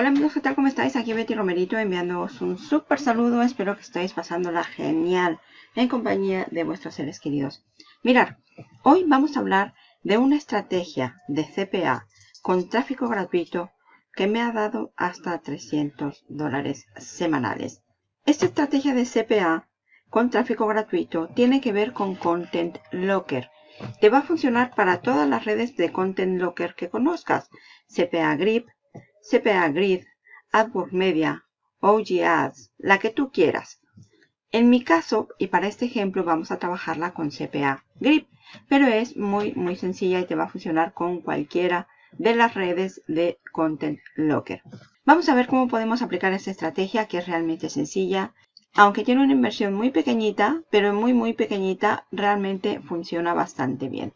Hola amigos, ¿qué tal? ¿Cómo estáis? Aquí Betty Romerito enviándoos un súper saludo. Espero que estéis pasándola genial en compañía de vuestros seres queridos. Mirad, hoy vamos a hablar de una estrategia de CPA con tráfico gratuito que me ha dado hasta 300 dólares semanales. Esta estrategia de CPA con tráfico gratuito tiene que ver con Content Locker. Te va a funcionar para todas las redes de Content Locker que conozcas. CPA Grip, CPA Grid, AdWords Media, OG Ads, la que tú quieras. En mi caso, y para este ejemplo, vamos a trabajarla con CPA Grip, pero es muy, muy sencilla y te va a funcionar con cualquiera de las redes de Content Locker. Vamos a ver cómo podemos aplicar esta estrategia que es realmente sencilla. Aunque tiene una inversión muy pequeñita, pero muy muy pequeñita, realmente funciona bastante bien.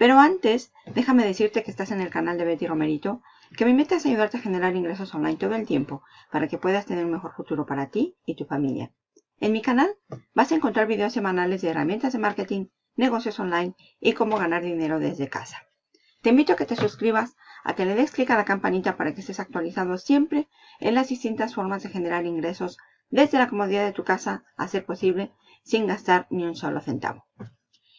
Pero antes, déjame decirte que estás en el canal de Betty Romerito, que mi meta es ayudarte a generar ingresos online todo el tiempo para que puedas tener un mejor futuro para ti y tu familia. En mi canal vas a encontrar videos semanales de herramientas de marketing, negocios online y cómo ganar dinero desde casa. Te invito a que te suscribas, a que le des clic a la campanita para que estés actualizado siempre en las distintas formas de generar ingresos desde la comodidad de tu casa a ser posible sin gastar ni un solo centavo.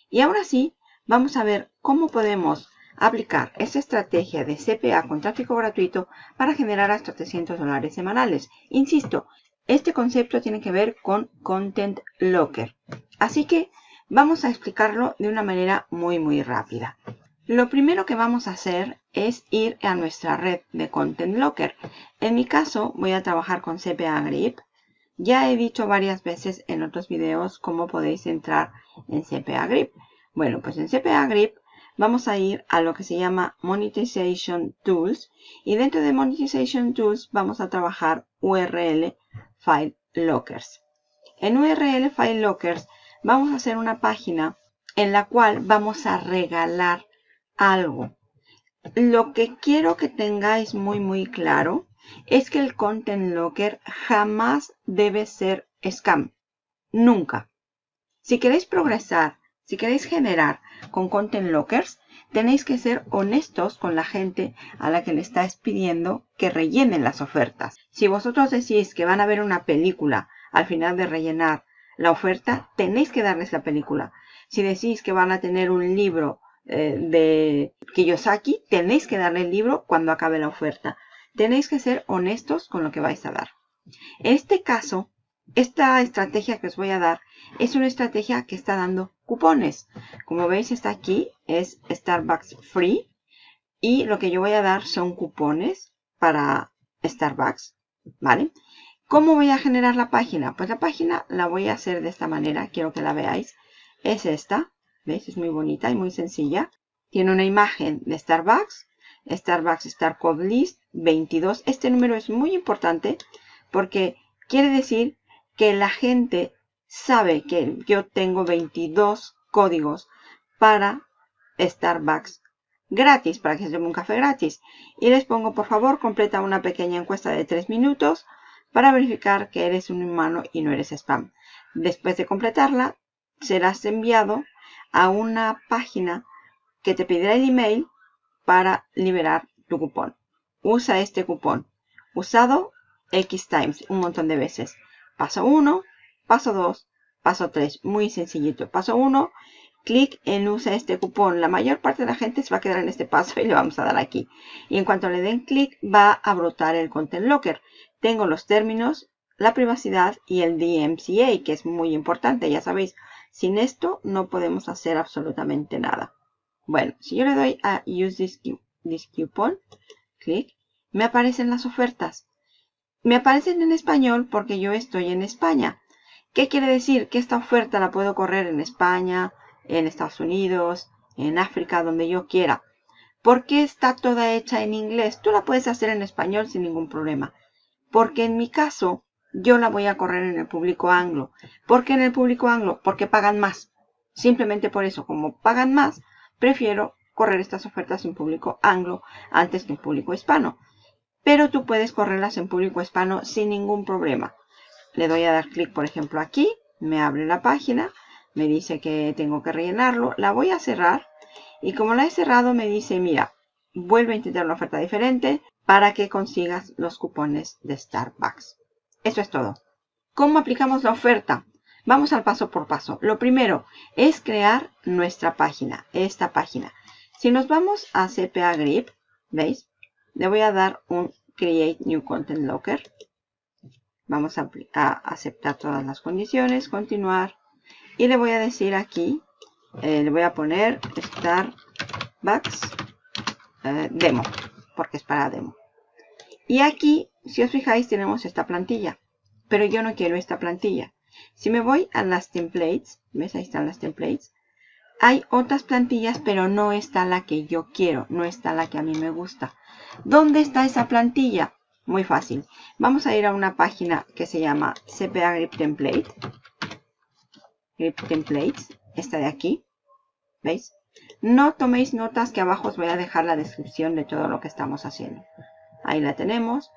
Y ahora sí, vamos a ver cómo podemos aplicar esta estrategia de CPA con tráfico gratuito para generar hasta 300 dólares semanales. Insisto, este concepto tiene que ver con Content Locker. Así que vamos a explicarlo de una manera muy muy rápida. Lo primero que vamos a hacer es ir a nuestra red de Content Locker. En mi caso voy a trabajar con CPA Grip. Ya he dicho varias veces en otros videos cómo podéis entrar en CPA Grip. Bueno, pues en CPA Grip vamos a ir a lo que se llama Monetization Tools y dentro de Monetization Tools vamos a trabajar URL File Lockers. En URL File Lockers vamos a hacer una página en la cual vamos a regalar algo. Lo que quiero que tengáis muy muy claro es que el Content Locker jamás debe ser scam. Nunca. Si queréis progresar si queréis generar con Content Lockers, tenéis que ser honestos con la gente a la que le estáis pidiendo que rellenen las ofertas. Si vosotros decís que van a ver una película al final de rellenar la oferta, tenéis que darles la película. Si decís que van a tener un libro eh, de Kiyosaki, tenéis que darle el libro cuando acabe la oferta. Tenéis que ser honestos con lo que vais a dar. En este caso, esta estrategia que os voy a dar es una estrategia que está dando cupones. Como veis está aquí, es Starbucks Free. Y lo que yo voy a dar son cupones para Starbucks. ¿Vale? ¿Cómo voy a generar la página? Pues la página la voy a hacer de esta manera. Quiero que la veáis. Es esta. ¿Veis? Es muy bonita y muy sencilla. Tiene una imagen de Starbucks. Starbucks Star Code List 22. Este número es muy importante porque quiere decir que la gente sabe que yo tengo 22 códigos para Starbucks gratis, para que se tome un café gratis. Y les pongo, por favor, completa una pequeña encuesta de 3 minutos para verificar que eres un humano y no eres spam. Después de completarla, serás enviado a una página que te pedirá el email para liberar tu cupón. Usa este cupón. Usado X times, un montón de veces. Paso 1, Paso 2, paso 3, muy sencillito. Paso 1, clic en usa este cupón. La mayor parte de la gente se va a quedar en este paso y le vamos a dar aquí. Y en cuanto le den clic va a brotar el Content Locker. Tengo los términos, la privacidad y el DMCA, que es muy importante, ya sabéis. Sin esto no podemos hacer absolutamente nada. Bueno, si yo le doy a Use this, this coupon, clic, me aparecen las ofertas. Me aparecen en español porque yo estoy en España. ¿Qué quiere decir? Que esta oferta la puedo correr en España, en Estados Unidos, en África, donde yo quiera. ¿Por qué está toda hecha en inglés? Tú la puedes hacer en español sin ningún problema. Porque en mi caso, yo la voy a correr en el público anglo. ¿Por qué en el público anglo? Porque pagan más. Simplemente por eso, como pagan más, prefiero correr estas ofertas en público anglo antes que en público hispano. Pero tú puedes correrlas en público hispano sin ningún problema le doy a dar clic, por ejemplo, aquí, me abre la página, me dice que tengo que rellenarlo, la voy a cerrar Y como la he cerrado me dice, mira, vuelve a intentar una oferta diferente para que consigas los cupones de Starbucks. Eso es todo. ¿Cómo aplicamos la oferta? Vamos al paso por paso. Lo primero es crear nuestra página, esta página. Si nos vamos a CPA Grip, ¿veis? Le voy a dar un Create New Content Locker. Vamos a, aceptar todas las condiciones, continuar. Y le voy a decir aquí, eh, le voy a poner Starbucks eh, Demo, porque es para demo. Y aquí, si os fijáis, tenemos esta plantilla. Pero yo no quiero esta plantilla. Si me voy a las templates, ¿ves? Ahí están las templates. Hay otras plantillas, pero no está la que yo quiero. No está la que a mí me gusta. ¿Dónde está esa plantilla? Muy fácil. Vamos a ir a una página que se llama CPA Grip Template. Grip Templates. Esta de aquí. ¿Veis? No toméis notas que abajo os voy a dejar la descripción de todo lo que estamos haciendo. Ahí la tenemos.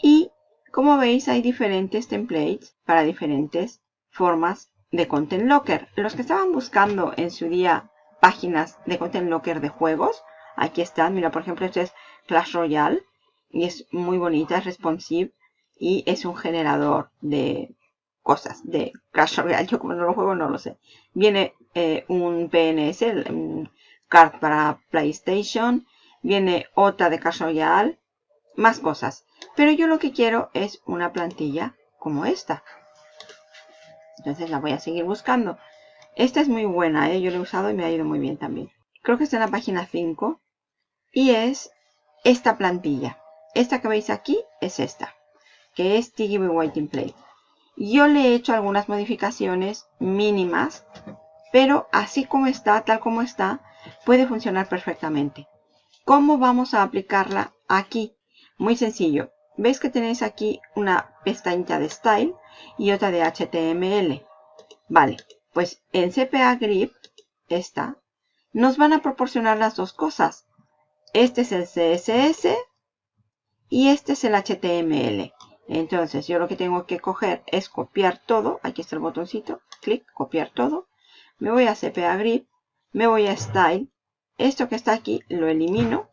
Y como veis hay diferentes templates para diferentes formas de Content Locker. Los que estaban buscando en su día páginas de Content Locker de juegos, aquí están. Mira, por ejemplo, este es Clash Royale y es muy bonita, es responsive y es un generador de cosas de Clash Royale. Yo como no lo juego no lo sé. Viene eh, un PNS, un card para PlayStation. Viene otra de Clash Royale más cosas. Pero yo lo que quiero es una plantilla como esta. Entonces la voy a seguir buscando. Esta es muy buena, ¿eh? yo la he usado y me ha ido muy bien también. Creo que está en la página 5. Y es esta plantilla. Esta que veis aquí es esta. Que es TGB Waiting Play. Yo le he hecho algunas modificaciones mínimas. Pero así como está, tal como está, puede funcionar perfectamente. ¿Cómo vamos a aplicarla aquí? Muy sencillo. Veis que tenéis aquí una pestañita de Style y otra de HTML. Vale, pues en CPA Grip, esta, nos van a proporcionar las dos cosas. Este es el CSS y este es el HTML. Entonces yo lo que tengo que coger es copiar todo. Aquí está el botoncito. Clic, copiar todo. Me voy a CPA Grip. Me voy a Style. Esto que está aquí lo elimino.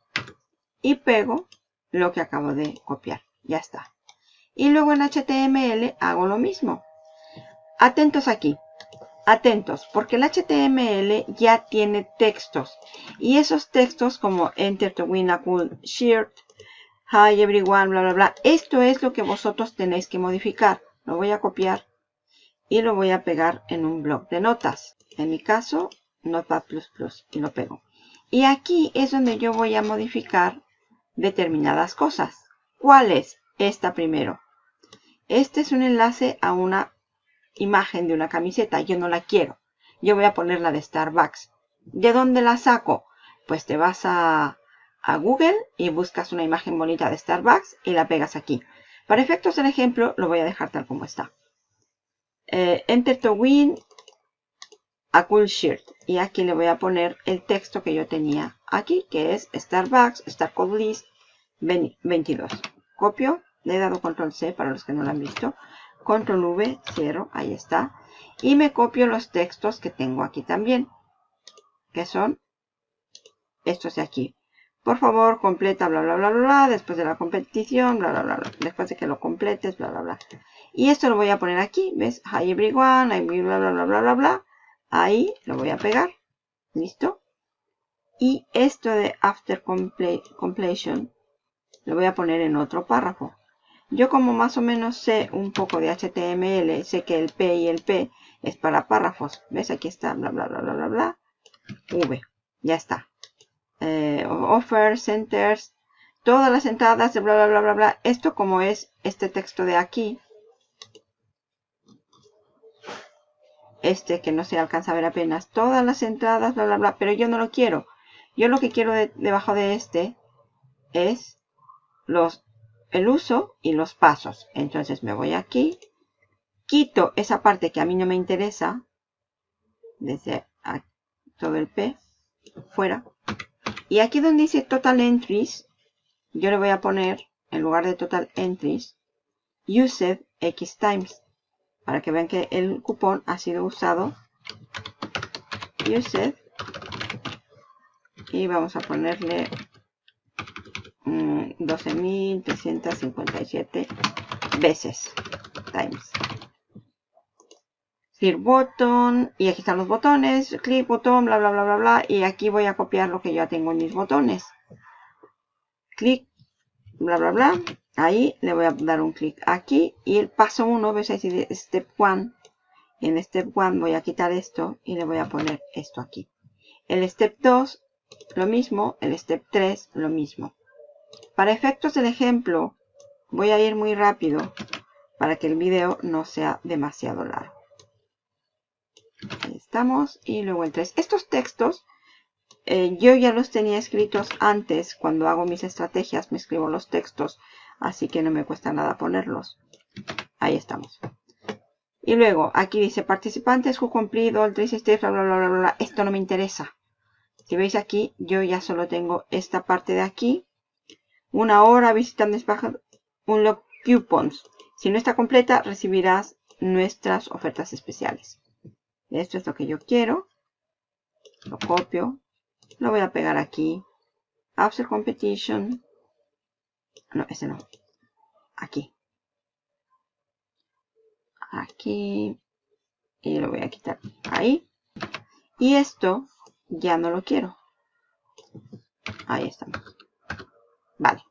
Y pego lo que acabo de copiar. Ya está. Y luego en HTML hago lo mismo. Atentos aquí. Atentos, porque el HTML ya tiene textos. Y esos textos como Enter to win a cool shirt, Hi everyone, bla, bla, bla. Esto es lo que vosotros tenéis que modificar. Lo voy a copiar y lo voy a pegar en un blog de notas. En mi caso, Notepad++ y lo pego. Y aquí es donde yo voy a modificar determinadas cosas. ¿Cuál es? Esta primero. Este es un enlace a una imagen de una camiseta. Yo no la quiero. Yo voy a poner la de Starbucks. ¿De dónde la saco? Pues te vas a, a Google y buscas una imagen bonita de Starbucks y la pegas aquí. Para efectos del ejemplo lo voy a dejar tal como está. Eh, enter to win a cool shirt. Y aquí le voy a poner el texto que yo tenía aquí, que es Starbucks, Star Code List 22. Copio, le he dado control C para los que no lo han visto. Control V, 0, ahí está. Y me copio los textos que tengo aquí también, que son estos de aquí. Por favor, completa, bla, bla, bla, bla, después de la competición, bla, bla, bla, bla, después de que lo completes, bla, bla, bla. Y esto lo voy a poner aquí, ¿ves? Hi everyone, bla, bla, bla, bla, bla, bla. Ahí lo voy a pegar. ¿Listo? Y esto de after completion lo voy a poner en otro párrafo. Yo como más o menos sé un poco de HTML, sé que el P y el P es para párrafos. ¿Ves? Aquí está, bla, bla, bla, bla, bla, bla. V. Ya está. Eh, offer, centers, todas las entradas de bla, bla, bla, bla, bla. Esto como es este texto de aquí, este que no se alcanza a ver apenas, todas las entradas, bla, bla, bla, pero yo no lo quiero. Yo lo que quiero debajo de este es los, el uso y los pasos. Entonces me voy aquí, quito esa parte que a mí no me interesa, desde todo el P, fuera. Y aquí donde dice Total Entries, yo le voy a poner, en lugar de Total Entries, Used X times para que vean que el cupón ha sido usado. Used. Y vamos a ponerle 12.357 mm, veces times Clear button y aquí están los botones clic botón bla bla bla bla bla y aquí voy a copiar lo que ya tengo en mis botones. Clic bla bla bla ahí le voy a dar un clic aquí y el paso 1 ves ahí step 1 en step 1 voy a quitar esto y le voy a poner esto aquí. El step 2 lo mismo el step 3 lo mismo. Para efectos del ejemplo, voy a ir muy rápido para que el video no sea demasiado largo. Y luego el 3. Estos textos eh, yo ya los tenía escritos antes. Cuando hago mis estrategias me escribo los textos. Así que no me cuesta nada ponerlos. Ahí estamos. Y luego aquí dice participantes who complete all three steps, bla, bla, bla, bla. Esto no me interesa. Si veis aquí, yo ya solo tengo esta parte de aquí una hora visitando un log coupons. Si no está completa, recibirás nuestras ofertas especiales. Esto es lo que yo quiero. Lo copio. Lo voy a pegar aquí. After Competition. No, ese no. Aquí. Aquí. Y lo voy a quitar ahí. Y esto ya no lo quiero. Ahí estamos. Vale.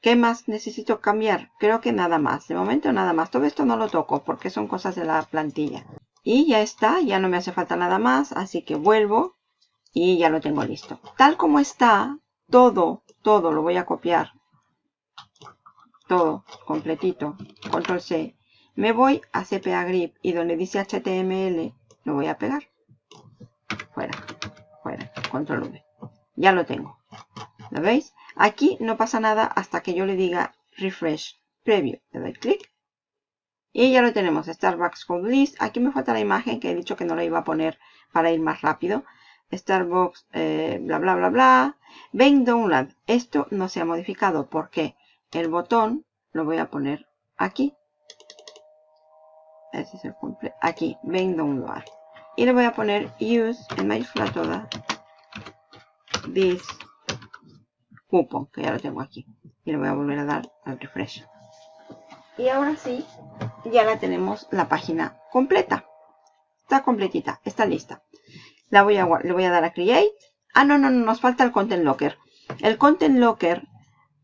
¿Qué más necesito cambiar? Creo que nada más. De momento nada más. Todo esto no lo toco porque son cosas de la plantilla. Y ya está. Ya no me hace falta nada más. Así que vuelvo y ya lo tengo listo. Tal como está, todo, todo lo voy a copiar. Todo, completito. Control C. Me voy a CPA Grip y donde dice HTML lo voy a pegar. Fuera, fuera. Control V. Ya lo tengo. ¿Lo veis? Aquí no pasa nada hasta que yo le diga refresh preview. Le doy clic. Y ya lo tenemos. Starbucks Code List. Aquí me falta la imagen que he dicho que no la iba a poner para ir más rápido. Starbucks, eh, bla, bla, bla, bla. Ven Download. Esto no se ha modificado porque el botón lo voy a poner aquí. Este es el cumple. Aquí, Ven Download. Y le voy a poner Use en mayúscula toda. This cupón, que ya lo tengo aquí. Y le voy a volver a dar al refresh. Y ahora sí, ya la tenemos la página completa. Está completita, está lista. La voy a, le voy a dar a Create. Ah, no, no, no, nos falta el Content Locker. El Content Locker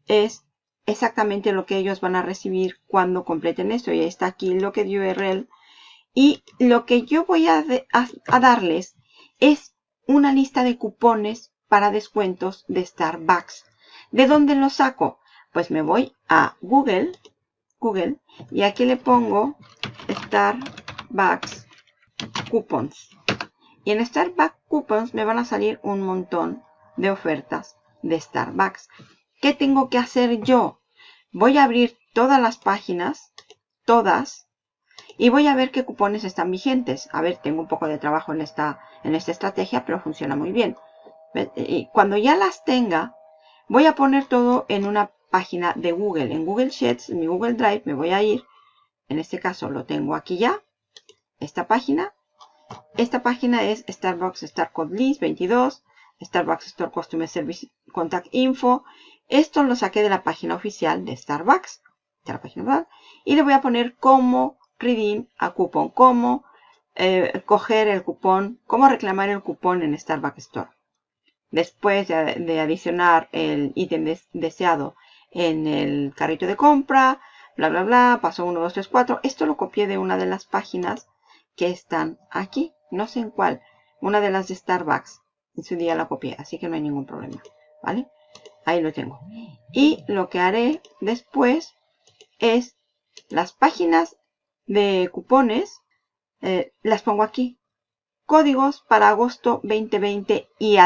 es exactamente lo que ellos van a recibir cuando completen esto. Y está aquí el Locker URL. Y lo que yo voy a, a darles es una lista de cupones para descuentos de Starbucks. ¿De dónde lo saco? Pues me voy a Google, Google, y aquí le pongo Starbucks Coupons. Y en Starbucks Coupons me van a salir un montón de ofertas de Starbucks. ¿Qué tengo que hacer yo? Voy a abrir todas las páginas, todas, y voy a ver qué cupones están vigentes. A ver, tengo un poco de trabajo en esta, en esta estrategia, pero funciona muy bien. Y cuando ya las tenga, Voy a poner todo en una página de Google. En Google Sheets, en mi Google Drive, me voy a ir. En este caso lo tengo aquí ya. Esta página. Esta página es Starbucks Star Code List 22. Starbucks Store Customer Service Contact Info. Esto lo saqué de la página oficial de Starbucks. Y le voy a poner cómo redeem a cupón. Cómo eh, coger el cupón. Cómo reclamar el cupón en Starbucks Store. Después de, adicionar el ítem deseado en el carrito de compra, bla, bla, bla, paso 1, 2, 3, 4. Esto lo copié de una de las páginas que están aquí. No sé en cuál. Una de las de Starbucks. En su día la copié, así que no hay ningún problema. ¿Vale? Ahí lo tengo. Y lo que haré después es las páginas de cupones. Eh, las pongo aquí códigos para agosto 2020 y,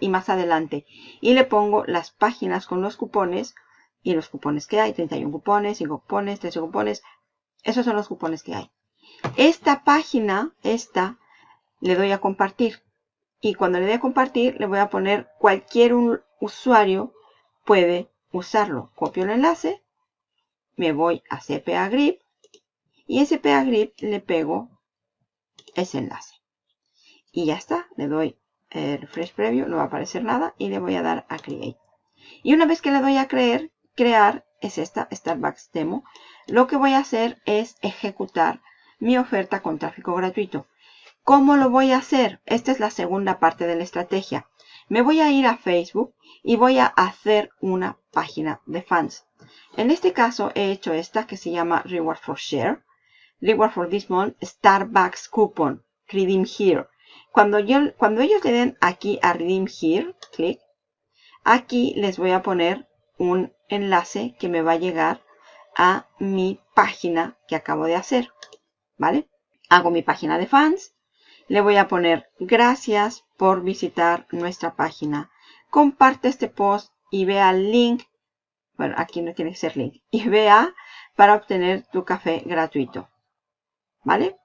y más adelante. Y le pongo las páginas con los cupones y los cupones que hay. 31 cupones, 5 cupones, 13 cupones. Esos son los cupones que hay. Esta página, esta, le doy a compartir. Y cuando le dé a compartir, le voy a poner cualquier usuario puede usarlo. Copio el enlace, me voy a CPA Grip y en CPA Grip le pego ese enlace. Y ya está, le doy el refresh preview, no va a aparecer nada y le voy a dar a create. Y una vez que le doy a creer, crear, es esta, Starbucks Demo, lo que voy a hacer es ejecutar mi oferta con tráfico gratuito. ¿Cómo lo voy a hacer? Esta es la segunda parte de la estrategia. Me voy a ir a Facebook y voy a hacer una página de fans. En este caso he hecho esta que se llama Reward for Share. Reward for this month, Starbucks Coupon, Redeem Here. Cuando, cuando ellos le den aquí a Redeem Here, clic, aquí les voy a poner un enlace que me va a llegar a mi página que acabo de hacer. ¿Vale? Hago mi página de fans le voy a poner gracias por visitar nuestra página. Comparte este post y vea el link. Bueno, aquí no tiene que ser link. Y vea para obtener tu café gratuito. ¿Vale?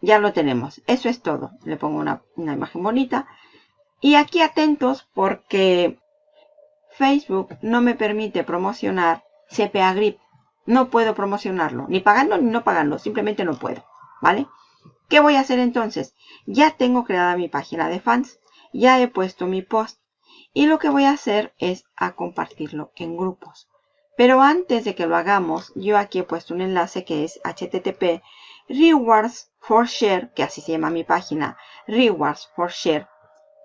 Ya lo tenemos. Eso es todo. Le pongo una, una imagen bonita. Y aquí atentos porque Facebook no me permite promocionar CPA Grip. No puedo promocionarlo. Ni pagando ni no pagando. Simplemente no puedo. ¿Vale? ¿Qué voy a hacer entonces? Ya tengo creada mi página de fans, ya he puesto mi post y lo que voy a hacer es a compartirlo en grupos. Pero antes de que lo hagamos, yo aquí he puesto un enlace que es http rewards for share, que así se llama mi página, rewards for share,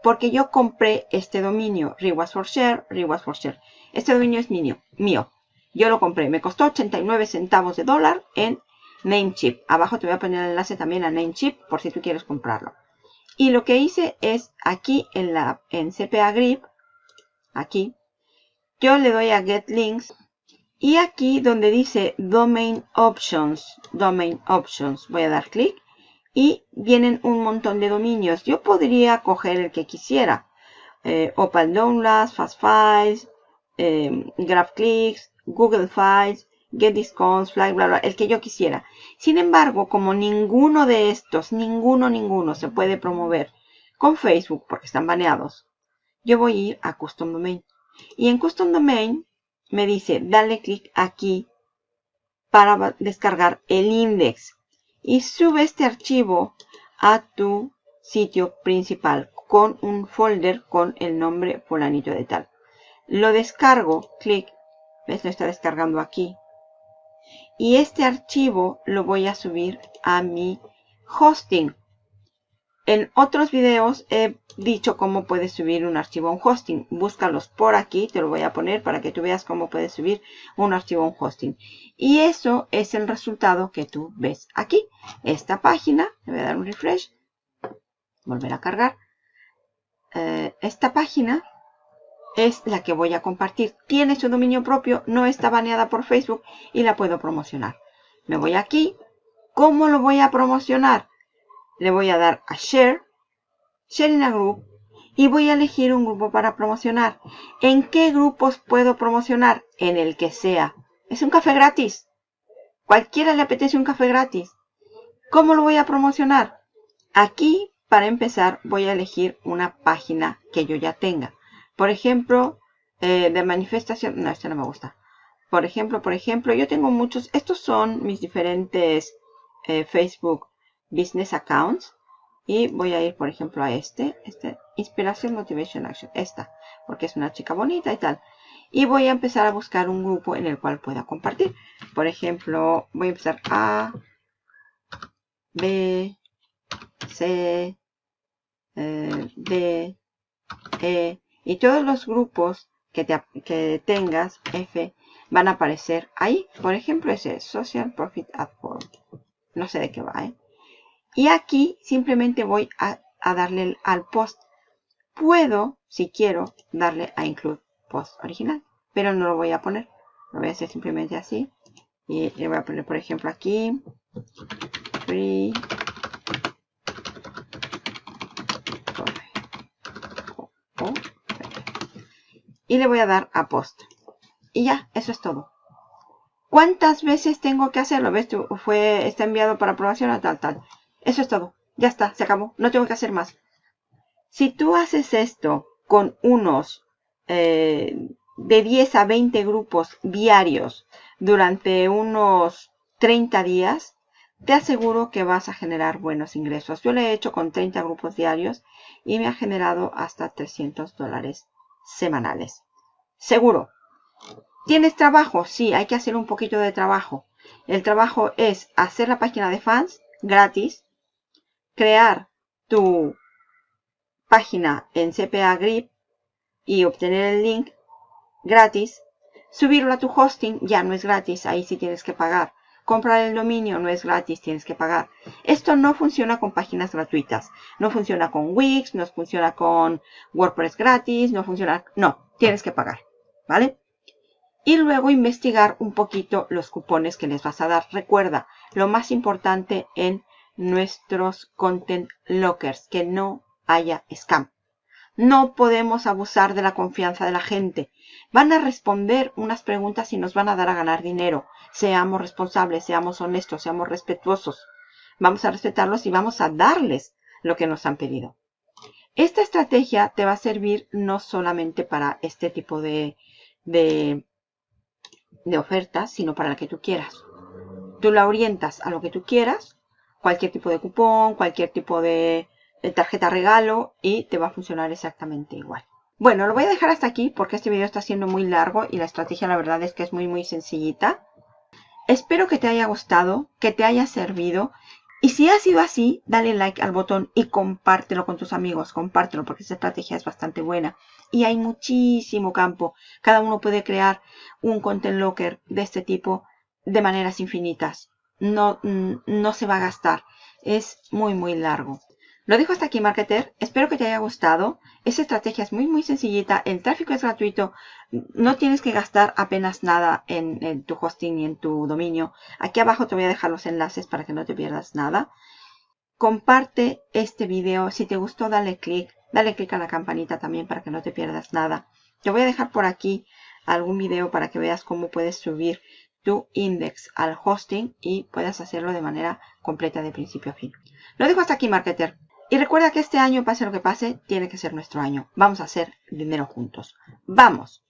porque yo compré este dominio, rewards for share, rewards for share. Este dominio es mío, mío. Yo lo compré, me costó 89 centavos de dólar en Namecheap. Abajo te voy a poner el enlace también a Namecheap por si tú quieres comprarlo. Y lo que hice es aquí en, la, en CPA Grip, aquí, yo le doy a Get Links y aquí donde dice Domain Options, Domain Options, voy a dar clic y vienen un montón de dominios. Yo podría coger el que quisiera. Eh, Open Downloads, Fast Files, eh, GraphClicks, Google Files, Get Discounts, Fly, bla, bla, el que yo quisiera. Sin embargo, como ninguno de estos, ninguno, ninguno se puede promover con Facebook porque están baneados, yo voy a ir a Custom Domain. Y en Custom Domain me dice, dale clic aquí para descargar el index. Y sube este archivo a tu sitio principal con un folder con el nombre fulanito de tal. Lo descargo, clic, ves, lo está descargando aquí y este archivo lo voy a subir a mi hosting. En otros videos he dicho cómo puedes subir un archivo a un hosting. Búscalos por aquí, te lo voy a poner para que tú veas cómo puedes subir un archivo a un hosting. Y eso es el resultado que tú ves aquí. Esta página, le voy a dar un refresh, volver a cargar. Eh, esta página es la que voy a compartir. Tiene su dominio propio, no está baneada por Facebook y la puedo promocionar. Me voy aquí. ¿Cómo lo voy a promocionar? Le voy a dar a Share, Share in a Group y voy a elegir un grupo para promocionar. ¿En qué grupos puedo promocionar? En el que sea. Es un café gratis. Cualquiera le apetece un café gratis. ¿Cómo lo voy a promocionar? Aquí, para empezar, voy a elegir una página que yo ya tenga. Por ejemplo, eh, de manifestación, no, este no me gusta. Por ejemplo, por ejemplo, yo tengo muchos, estos son mis diferentes eh, Facebook Business Accounts. Y voy a ir, por ejemplo, a este, este, Inspiración Motivation Action, esta, porque es una chica bonita y tal. Y voy a empezar a buscar un grupo en el cual pueda compartir. Por ejemplo, voy a empezar A, B, C, eh, D, E, y todos los grupos que, tengas, F, van a aparecer ahí. Por ejemplo, ese Social Profit at Work. No sé de qué va, ¿eh? Y aquí simplemente voy a, darle al post. Puedo, si quiero, darle a Include Post original. Pero no lo voy a poner. Lo voy a hacer simplemente así. Y le voy a poner, por ejemplo, aquí. Free y le voy a dar a post. Y ya, eso es todo. ¿Cuántas veces tengo que hacerlo? ¿Ves? Fue, está enviado para aprobación tal, tal. Eso es todo. Ya está, se acabó. No tengo que hacer más. Si tú haces esto con unos eh, de 10 a 20 grupos diarios durante unos 30 días, te aseguro que vas a generar buenos ingresos. Yo lo he hecho con 30 grupos diarios y me ha generado hasta 300 dólares semanales. Seguro. ¿Tienes trabajo? Sí, hay que hacer un poquito de trabajo. El trabajo es hacer la página de fans gratis, crear tu página en CPA Grip y obtener el link gratis. Subirlo a tu hosting ya no es gratis, ahí sí tienes que pagar. Comprar el dominio no es gratis, tienes que pagar. Esto no funciona con páginas gratuitas. No funciona con Wix, no funciona con WordPress gratis, no funciona... No, tienes que pagar, ¿vale? Y luego investigar un poquito los cupones que les vas a dar. Recuerda, lo más importante en nuestros content lockers, que no haya scam. No podemos abusar de la confianza de la gente. Van a responder unas preguntas y nos van a dar a ganar dinero. Seamos responsables, seamos honestos, seamos respetuosos. Vamos a respetarlos y vamos a darles lo que nos han pedido. Esta estrategia te va a servir no solamente para este tipo de, de, de ofertas, sino para la que tú quieras. Tú la orientas a lo que tú quieras, cualquier tipo de cupón, cualquier tipo de tarjeta regalo y te va a funcionar exactamente igual. Bueno, lo voy a dejar hasta aquí porque este video está siendo muy largo y la estrategia la verdad es que es muy muy sencillita. Espero que te haya gustado, que te haya servido. Y si ha sido así, dale like al botón y compártelo con tus amigos. Compártelo porque esta estrategia es bastante buena. Y hay muchísimo campo. Cada uno puede crear un content locker de este tipo de maneras infinitas. No, no se va a gastar. Es muy muy largo. Lo dejo hasta aquí, marketer. Espero que te haya gustado. Esta estrategia es muy, muy sencillita. El tráfico es gratuito. No tienes que gastar apenas nada en, tu hosting y en tu dominio. Aquí abajo te voy a dejar los enlaces para que no te pierdas nada. Comparte este video. Si te gustó, dale click. Dale click a la campanita también para que no te pierdas nada. Te voy a dejar por aquí algún video para que veas cómo puedes subir tu index al hosting y puedas hacerlo de manera completa de principio a fin. Lo dejo hasta aquí, marketer. Y recuerda que este año, pase lo que pase, tiene que ser nuestro año. Vamos a hacer dinero juntos. ¡Vamos!